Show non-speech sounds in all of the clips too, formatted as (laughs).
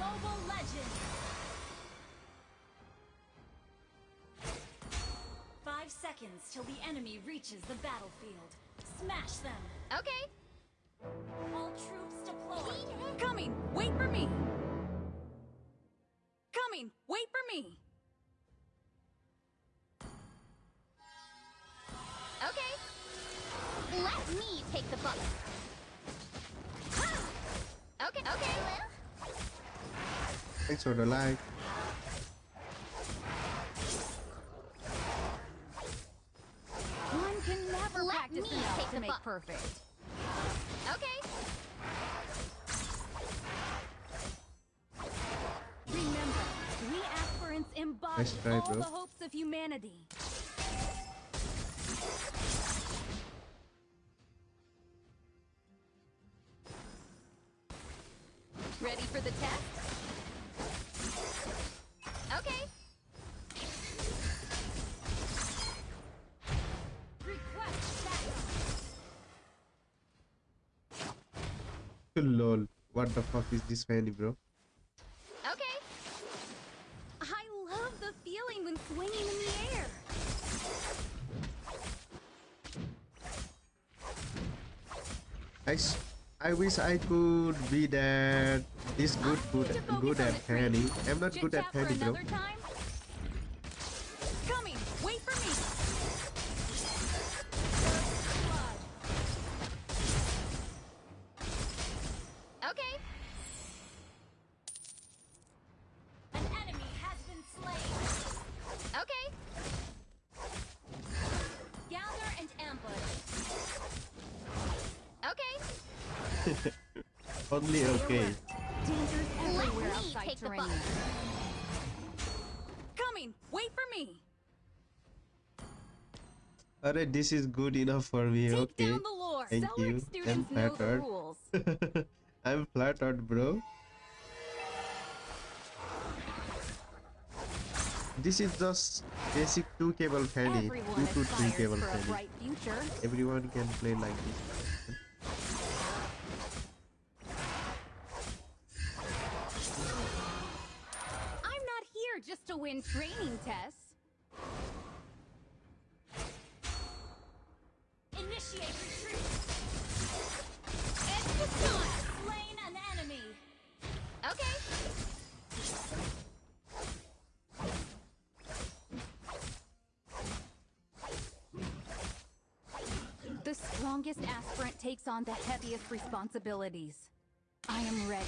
Mobile Legend! Five seconds till the enemy reaches the battlefield. Smash them! Okay. All troops deployed! Coming! Wait for me! Coming! Wait for me! Okay. Let me take the buck. Okay, okay. Thanks for the like. One can never Let practice me enough take to the make buck. perfect. Okay. Remember, we aspirants embody Nice try, all bro. the hopes of humanity. Lol. What the fuck is this fanny, bro? Okay. I love the feeling when swinging in the air. I, s- I wish I could be that this good good good at fanny. I'm not good at fanny, bro. time? (laughs) Only okay. Dangers everywhere outside terrain. Coming! Wait for me! Alright, this is good enough for me. Take okay. down the lore! Thank Celery you. I'm students know the flattered. (laughs) I'm flattered, bro. This is just basic two cable fanny, Everyone two to three cable fanny. Everyone can play like this. Tests. Initiate retreat! Slain an enemy! Okay. The strongest aspirant takes on the heaviest responsibilities. I am ready.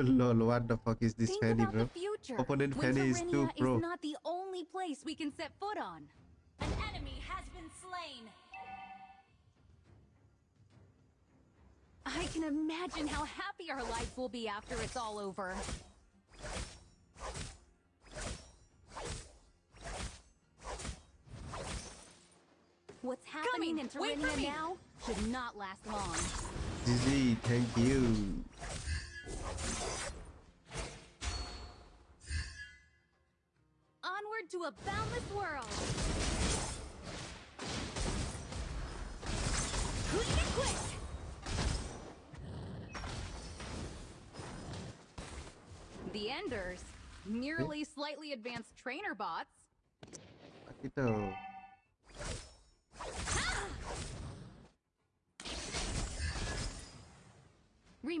(laughs) Lol, what the fuck is this Think fanny, bro? the future. Opponent fanny is too pro. is not the only place we can set foot on. An enemy has been slain! I can imagine how happy our lives will be after it's all over. What's happening Coming. in Wait Terrania now should not last long. GG, thank you. Onward to a boundless world. Quick and quick. The Enders, merely slightly advanced trainer bots. Remember, we Any ask feeding for strategy embody रे? all the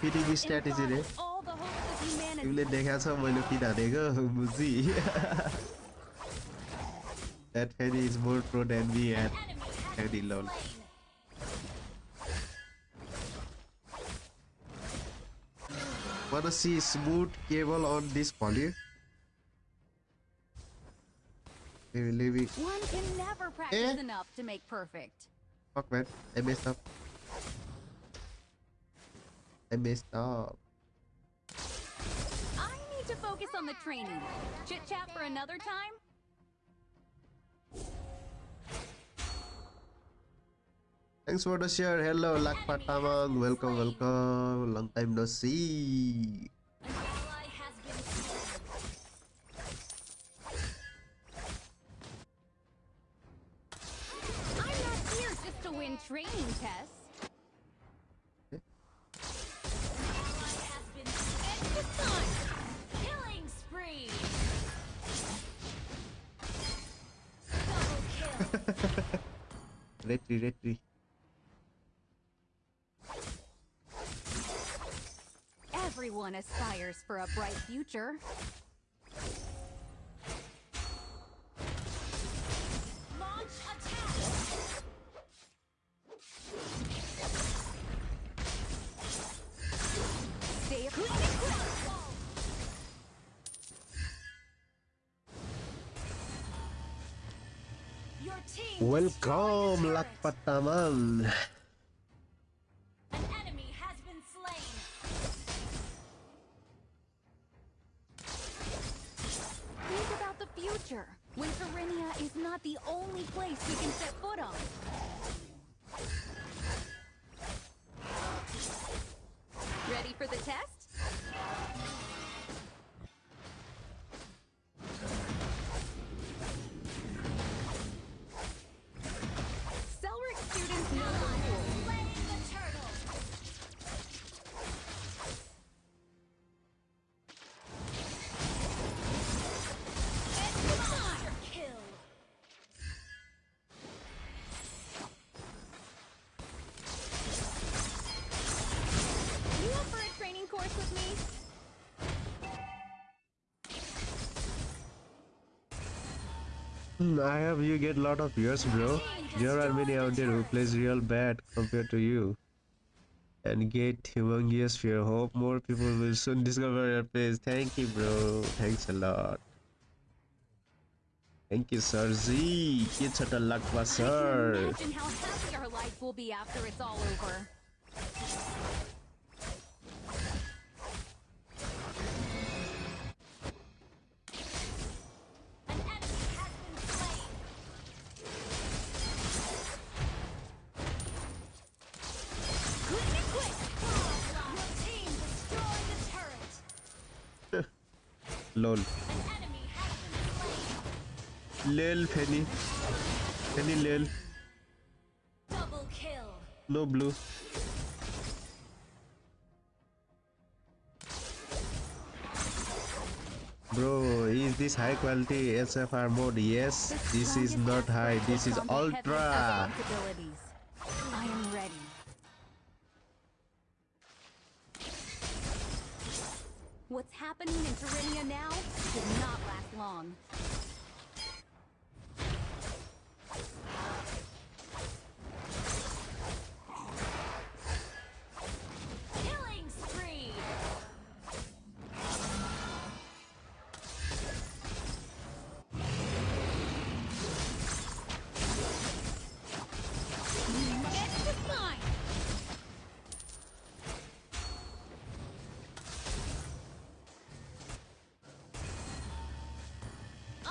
fitting strategy রে এগুলো দেখার সময় লোক না দেখো বুঝি That Freddy is more pro than me at Freddy lol. Wanna see smooth cable on this poly? Maybe, maybe. One can never practice eh? enough to make perfect. Fuck man, I messed up. I messed up. I need to focus on the training. Chit chat for another time? Thanks for the share. Hello, Lakpat Tamang. Welcome, welcome. Long time no see. An ally Everyone aspires for a bright future. Launch attack. Welcome, Lakpat turret. Hmm, I have you get lot of viewers, bro. There are many out there who plays real bad compared to you. And get humongous fear. Hope more people will soon discover your place. Thank you, bro. Thanks a lot. Thank you, Sir Z. It's such a luck, I sir. imagine how happy our life will be after it's all over. Lol. An enemy has been slain. Lil Penny. Penny Lil. Double kill. No blue. Bro, is this high quality SFR mode? Yes, this is not high, this is ultra. Happening in Tyrannia now did not last long.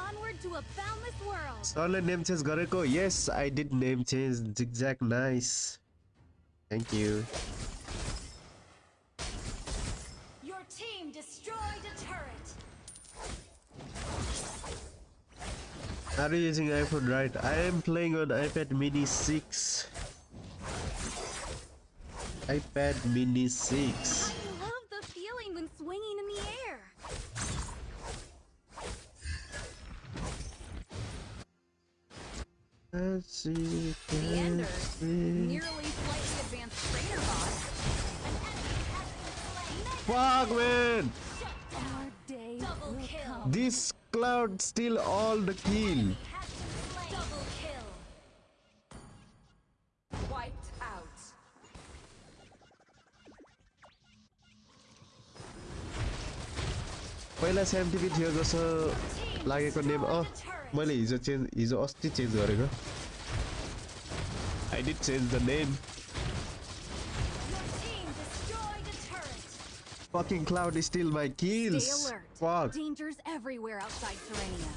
Onward to a boundless world! सरले name change गरेको yes I did name change जिगज्याक nice thank you Your team destroyed a turret. Are you using iPhone right? I am playing on iPad mini 6 iPad mini 6 Let's see, The Ender, let's see. nearly slightly advanced trainer bot. Fuck man! Our day Double will kill. come. This cloud still all the kill. Has been slain. Double kill. Wiped out. पहिला scientific थियो जस्तो लागेको name अँ मैले हिजो change हिजो अस्ति change गरेको I did change the name. Fucking Cloud is still my kills. Stay alert. Fuck. Dangers everywhere outside Serenia.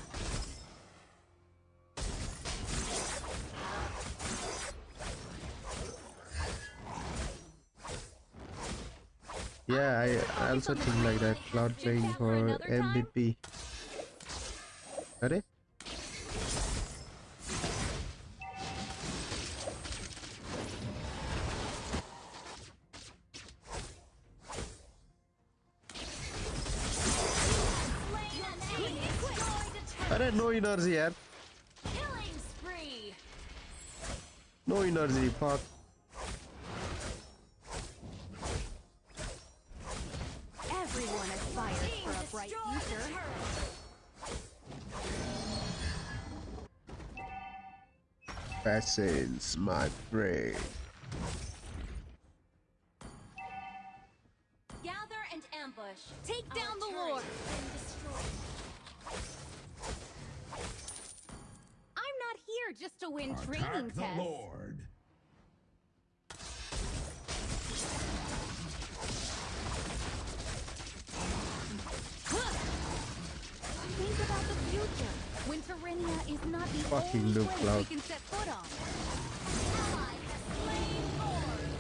Yeah, I also think like that. Cloud playing for MVP. Ready? Alright, no inners here. Killing spree. No inners, fuck. Everyone has fired Team for a bright future. That is my brain. Fucking Luke Cloud. can set foot on. Ally has slain Lord.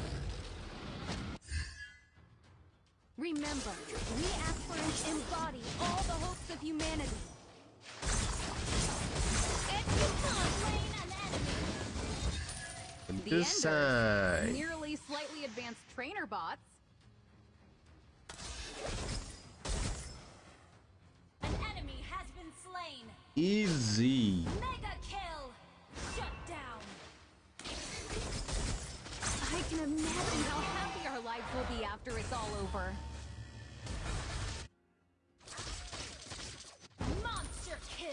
Remember, we aspirants embody all the hopes of humanity. And you have slain an enemy. The This side. Nearly slightly advanced trainer bots. An enemy has been slain. Easy. Can imagine how happy our lives will be after it's all over. Monster kill.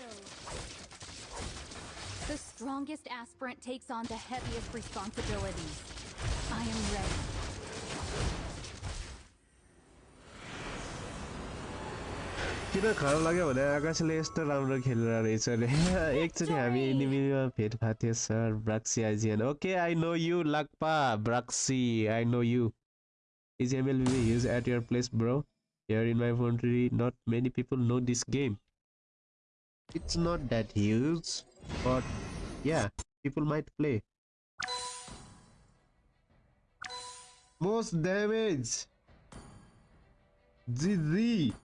The strongest aspirant takes on the heaviest responsibilities. I am ready. किन खराब लाग्यो भने आकाशले यस्तो राम्रो खेलेर रहेछ अरे एकचोटि हामी एनिमीमा भेट भएको थियो sir ब्राक्सी आइजिएन okay I know you Lhakpa ब्राक्सी I know you is ML B huge eight your place bro here in my country not many people know this game it's not that huge but yeah people might play most damage GG